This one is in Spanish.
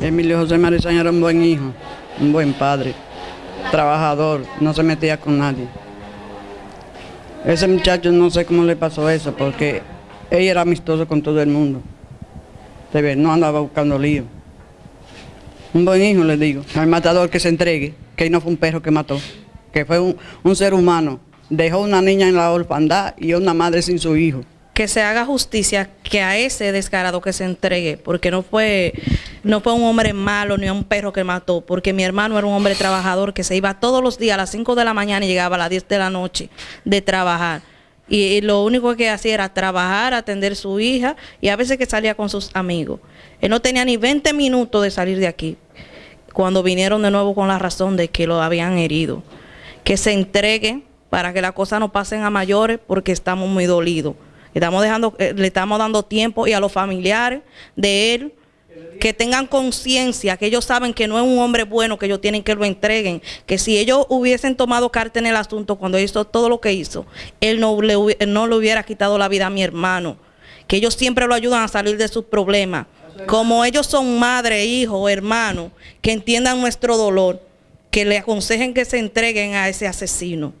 Emilio José Marizaña era un buen hijo, un buen padre, trabajador, no se metía con nadie. Ese muchacho no sé cómo le pasó eso, porque ella era amistoso con todo el mundo. Se ve, no andaba buscando lío. Un buen hijo, le digo. Al matador que se entregue, que no fue un perro que mató, que fue un, un ser humano. Dejó una niña en la orfandad y una madre sin su hijo que se haga justicia que a ese descarado que se entregue, porque no fue, no fue un hombre malo ni un perro que mató, porque mi hermano era un hombre trabajador que se iba todos los días a las 5 de la mañana y llegaba a las 10 de la noche de trabajar. Y, lo único que hacía era trabajar, atender a su hija y a veces que salía con sus amigos. Él no tenía ni 20 minutos de salir de aquí cuando vinieron de nuevo con la razón de que lo habían herido. Que se entregue para que las cosas no pasen a mayores porque estamos muy dolidos. Estamos dejando, eh, le estamos dando tiempo y a los familiares de él que tengan conciencia, que ellos saben que no es un hombre bueno, que ellos tienen que lo entreguen, que si ellos hubiesen tomado carta en el asunto cuando hizo todo lo que hizo, él no le, no hubiera quitado la vida a mi hermano, que ellos siempre lo ayudan a salir de sus problemas. Como ellos son madre, hijo, hermano, que entiendan nuestro dolor, que le aconsejen que se entreguen a ese asesino.